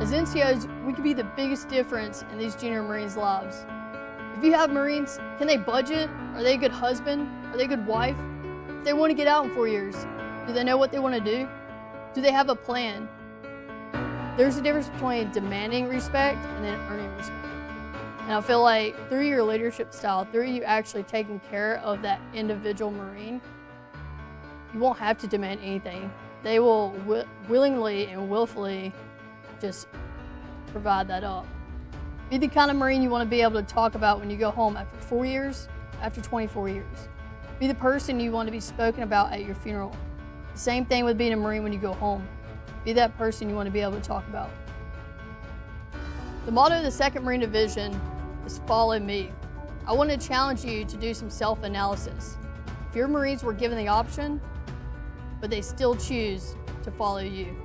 As NCOs, we could be the biggest difference in these junior Marines' lives. If you have Marines, can they budget? Are they a good husband? Are they a good wife? If they want to get out in four years, do they know what they want to do? Do they have a plan? There's a difference between demanding respect and then earning respect. And I feel like through your leadership style, through you actually taking care of that individual Marine, you won't have to demand anything. They will wi willingly and willfully just provide that up. Be the kind of Marine you want to be able to talk about when you go home after four years, after 24 years. Be the person you want to be spoken about at your funeral. The same thing with being a Marine when you go home. Be that person you want to be able to talk about. The motto of the 2nd Marine Division is follow me. I want to challenge you to do some self-analysis. If your Marines were given the option, but they still choose to follow you.